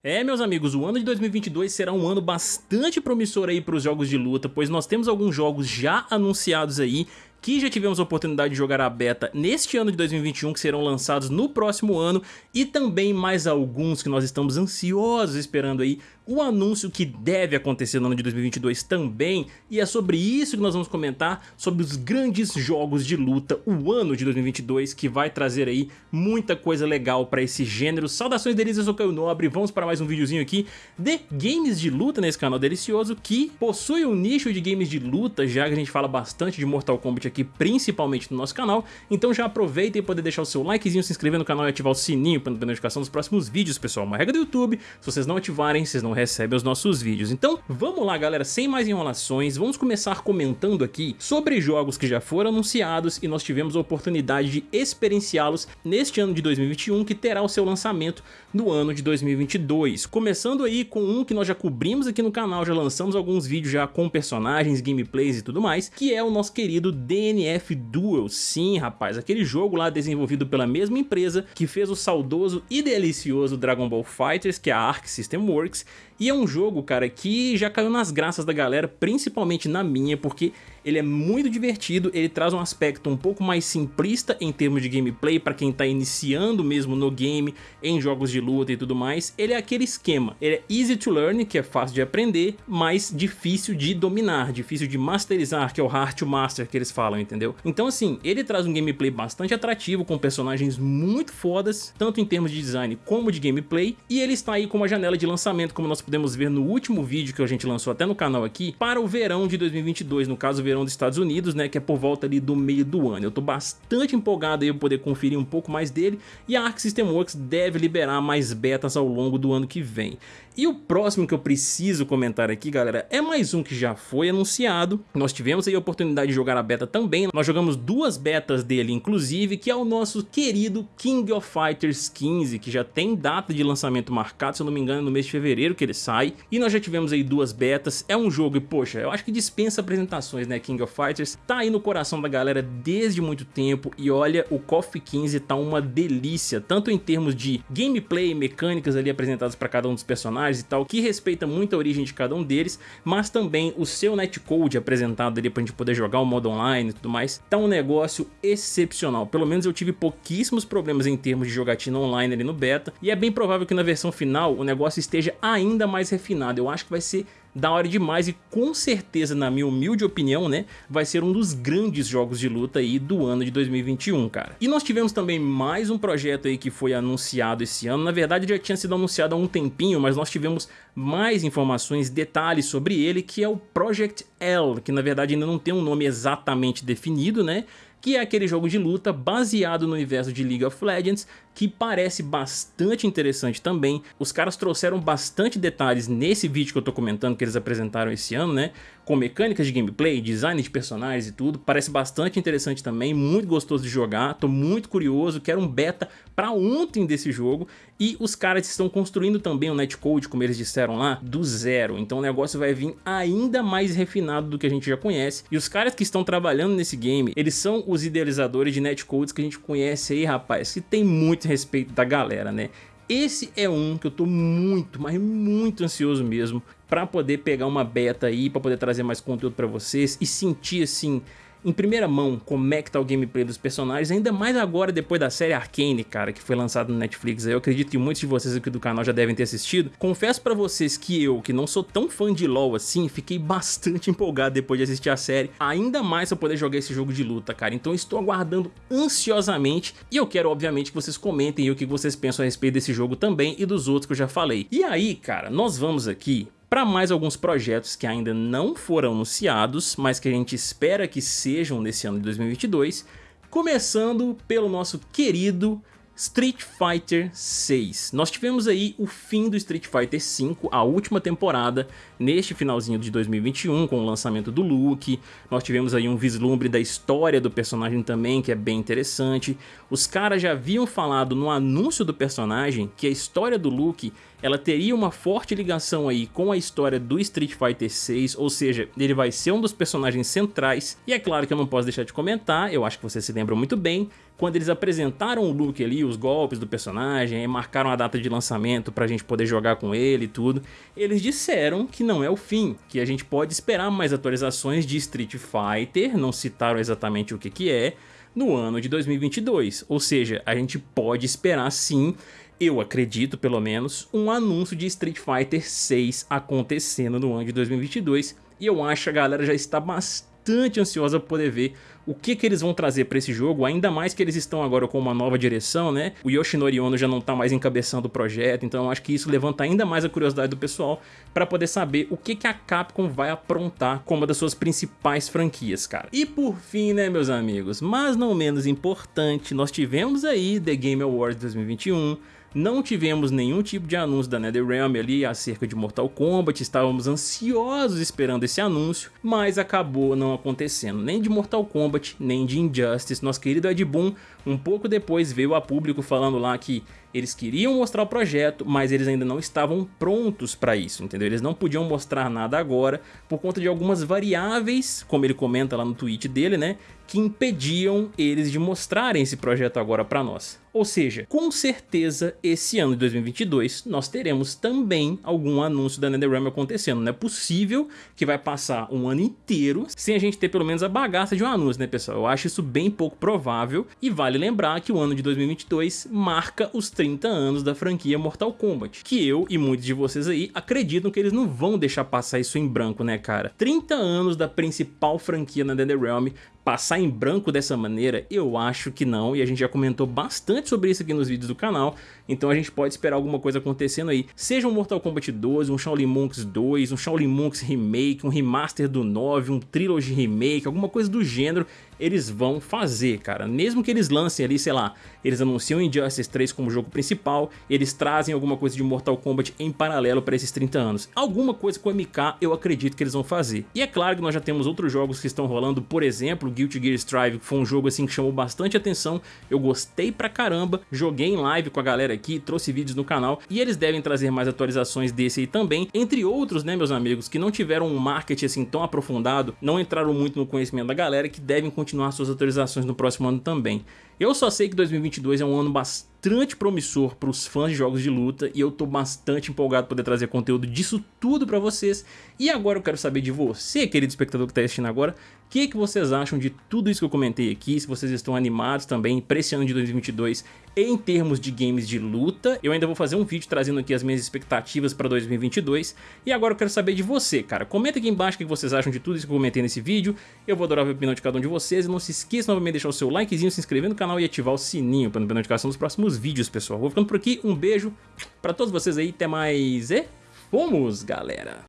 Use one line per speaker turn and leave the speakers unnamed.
É, meus amigos, o ano de 2022 será um ano bastante promissor aí para os jogos de luta, pois nós temos alguns jogos já anunciados aí que já tivemos a oportunidade de jogar a beta neste ano de 2021, que serão lançados no próximo ano, e também mais alguns que nós estamos ansiosos esperando aí o anúncio que deve acontecer no ano de 2022 também, e é sobre isso que nós vamos comentar, sobre os grandes jogos de luta, o ano de 2022, que vai trazer aí muita coisa legal para esse gênero. Saudações delícias, eu sou Caio Nobre, vamos para mais um videozinho aqui de games de luta nesse canal delicioso, que possui um nicho de games de luta, já que a gente fala bastante de Mortal Kombat aqui, principalmente no nosso canal, então já aproveita e poder deixar o seu likezinho, se inscrever no canal e ativar o sininho para não ter notificação dos próximos vídeos, pessoal. Uma regra do YouTube, se vocês não ativarem, vocês não recebe os nossos vídeos. Então vamos lá galera, sem mais enrolações, vamos começar comentando aqui sobre jogos que já foram anunciados e nós tivemos a oportunidade de experienciá-los neste ano de 2021 que terá o seu lançamento no ano de 2022. Começando aí com um que nós já cobrimos aqui no canal, já lançamos alguns vídeos já com personagens, gameplays e tudo mais, que é o nosso querido DNF Duel. Sim rapaz, aquele jogo lá desenvolvido pela mesma empresa que fez o saudoso e delicioso Dragon Ball Fighters, que é a Arc System Works, e é um jogo, cara, que já caiu nas graças da galera, principalmente na minha, porque ele é muito divertido, ele traz um aspecto um pouco mais simplista em termos de gameplay para quem tá iniciando mesmo no game, em jogos de luta e tudo mais. Ele é aquele esquema, ele é easy to learn, que é fácil de aprender, mas difícil de dominar, difícil de masterizar, que é o hard to master que eles falam, entendeu? Então assim, ele traz um gameplay bastante atrativo, com personagens muito fodas, tanto em termos de design como de gameplay, e ele está aí com uma janela de lançamento, como nós podemos ver no último vídeo que a gente lançou até no canal aqui, para o verão de 2022, no caso o verão dos Estados Unidos, né, que é por volta ali do meio do ano. Eu tô bastante empolgado aí para poder conferir um pouco mais dele, e a Arc System Works deve liberar mais betas ao longo do ano que vem. E o próximo que eu preciso comentar aqui, galera, é mais um que já foi anunciado. Nós tivemos aí a oportunidade de jogar a beta também. Nós jogamos duas betas dele, inclusive, que é o nosso querido King of Fighters 15, que já tem data de lançamento marcado, se eu não me engano, no mês de fevereiro que ele sai. E nós já tivemos aí duas betas. É um jogo, e poxa, eu acho que dispensa apresentações, né, King of Fighters. Tá aí no coração da galera desde muito tempo. E olha, o KOF 15 tá uma delícia, tanto em termos de gameplay, mecânicas ali apresentadas para cada um dos personagens, personagens e tal, que respeita muito a origem de cada um deles, mas também o seu netcode apresentado ali pra gente poder jogar o modo online e tudo mais, tá um negócio excepcional. Pelo menos eu tive pouquíssimos problemas em termos de jogatina online ali no beta, e é bem provável que na versão final o negócio esteja ainda mais refinado. Eu acho que vai ser da hora demais e com certeza, na minha humilde opinião, né, vai ser um dos grandes jogos de luta aí do ano de 2021, cara. E nós tivemos também mais um projeto aí que foi anunciado esse ano, na verdade já tinha sido anunciado há um tempinho, mas nós tivemos mais informações, detalhes sobre ele, que é o Project L, que na verdade ainda não tem um nome exatamente definido, né, que é aquele jogo de luta baseado no universo de League of Legends, que parece bastante interessante também. Os caras trouxeram bastante detalhes nesse vídeo que eu tô comentando que eles apresentaram esse ano, né? Com mecânicas de gameplay, design de personagens e tudo. Parece bastante interessante também, muito gostoso de jogar. Tô muito curioso, quero um beta pra ontem desse jogo. E os caras estão construindo também o netcode, como eles disseram lá, do zero. Então o negócio vai vir ainda mais refinado do que a gente já conhece. E os caras que estão trabalhando nesse game, eles são os idealizadores de netcodes que a gente conhece aí, rapaz, que tem muito respeito da galera, né? Esse é um que eu tô muito, mas muito ansioso mesmo para poder pegar uma beta aí, para poder trazer mais conteúdo para vocês e sentir assim em primeira mão como é que tá o gameplay dos personagens, ainda mais agora depois da série Arcane, cara, que foi lançada no Netflix. Eu acredito que muitos de vocês aqui do canal já devem ter assistido. Confesso pra vocês que eu, que não sou tão fã de LoL assim, fiquei bastante empolgado depois de assistir a série, ainda mais pra poder jogar esse jogo de luta, cara. Então estou aguardando ansiosamente e eu quero, obviamente, que vocês comentem o que vocês pensam a respeito desse jogo também e dos outros que eu já falei. E aí, cara, nós vamos aqui para mais alguns projetos que ainda não foram anunciados, mas que a gente espera que sejam nesse ano de 2022, começando pelo nosso querido Street Fighter 6. Nós tivemos aí o fim do Street Fighter 5, a última temporada, neste finalzinho de 2021, com o lançamento do Luke. Nós tivemos aí um vislumbre da história do personagem também, que é bem interessante. Os caras já haviam falado no anúncio do personagem que a história do Luke ela teria uma forte ligação aí com a história do Street Fighter 6, ou seja, ele vai ser um dos personagens centrais, e é claro que eu não posso deixar de comentar, eu acho que vocês se lembram muito bem, quando eles apresentaram o look ali, os golpes do personagem, marcaram a data de lançamento pra gente poder jogar com ele e tudo, eles disseram que não é o fim, que a gente pode esperar mais atualizações de Street Fighter, não citaram exatamente o que que é, no ano de 2022, ou seja, a gente pode esperar sim eu acredito pelo menos, um anúncio de Street Fighter 6 acontecendo no ano de 2022 e eu acho que a galera já está bastante ansiosa por poder ver o que, que eles vão trazer para esse jogo, ainda mais que eles estão agora com uma nova direção, né? O Yoshinori Ono já não tá mais encabeçando o projeto, então acho que isso levanta ainda mais a curiosidade do pessoal para poder saber o que, que a Capcom vai aprontar como uma das suas principais franquias, cara. E por fim, né, meus amigos, mas não menos importante, nós tivemos aí The Game Awards 2021, não tivemos nenhum tipo de anúncio da NetherRealm ali acerca de Mortal Kombat, estávamos ansiosos esperando esse anúncio, mas acabou não acontecendo, nem de Mortal Kombat, nem de Injustice. Nosso querido Ed Boon, um pouco depois veio a público falando lá que eles queriam mostrar o projeto, mas eles ainda não estavam prontos para isso, entendeu? Eles não podiam mostrar nada agora por conta de algumas variáveis, como ele comenta lá no tweet dele, né? Que impediam eles de mostrarem esse projeto agora para nós. Ou seja, com certeza esse ano de 2022 nós teremos também algum anúncio da NetherRealm acontecendo. Não é possível que vai passar um ano inteiro sem a gente ter pelo menos a bagaça de um anúncio, né pessoal? Eu acho isso bem pouco provável e vale lembrar que o ano de 2022 marca os 30 anos da franquia Mortal Kombat, que eu e muitos de vocês aí acreditam que eles não vão deixar passar isso em branco, né cara? 30 anos da principal franquia na NetherRealm passar em branco dessa maneira? Eu acho que não, e a gente já comentou bastante sobre isso aqui nos vídeos do canal, então a gente pode esperar alguma coisa acontecendo aí. Seja um Mortal Kombat 12, um Shaolin Monks 2, um Shaolin Monks Remake, um remaster do 9, um Trilogy Remake, alguma coisa do gênero, eles vão fazer, cara. Mesmo que eles lancem ali, sei lá, eles anunciam Injustice 3 como jogo principal, eles trazem alguma coisa de Mortal Kombat em paralelo para esses 30 anos. Alguma coisa com o MK eu acredito que eles vão fazer. E é claro que nós já temos outros jogos que estão rolando, por exemplo, Guilty Gear Strive, que foi um jogo assim que chamou bastante atenção, eu gostei pra caramba, joguei em live com a galera aqui, trouxe vídeos no canal, e eles devem trazer mais atualizações desse aí também, entre outros, né, meus amigos, que não tiveram um marketing assim tão aprofundado, não entraram muito no conhecimento da galera, que devem continuar suas atualizações no próximo ano também. Eu só sei que 2022 é um ano bastante promissor para os fãs de jogos de luta e eu tô bastante empolgado por poder trazer conteúdo disso tudo para vocês. E agora eu quero saber de você, querido espectador que está assistindo agora, o que, que vocês acham de tudo isso que eu comentei aqui, se vocês estão animados também para esse ano de 2022 em termos de games de luta. Eu ainda vou fazer um vídeo trazendo aqui as minhas expectativas para 2022. E agora eu quero saber de você, cara. Comenta aqui embaixo o que vocês acham de tudo isso que eu comentei nesse vídeo. Eu vou adorar ver a opinião de cada um de vocês. E não se esqueça novamente de deixar o seu likezinho, se inscrever no canal e ativar o sininho para não perder notificação dos próximos vídeos, pessoal. Vou ficando por aqui. Um beijo para todos vocês aí. Até mais e fomos, galera!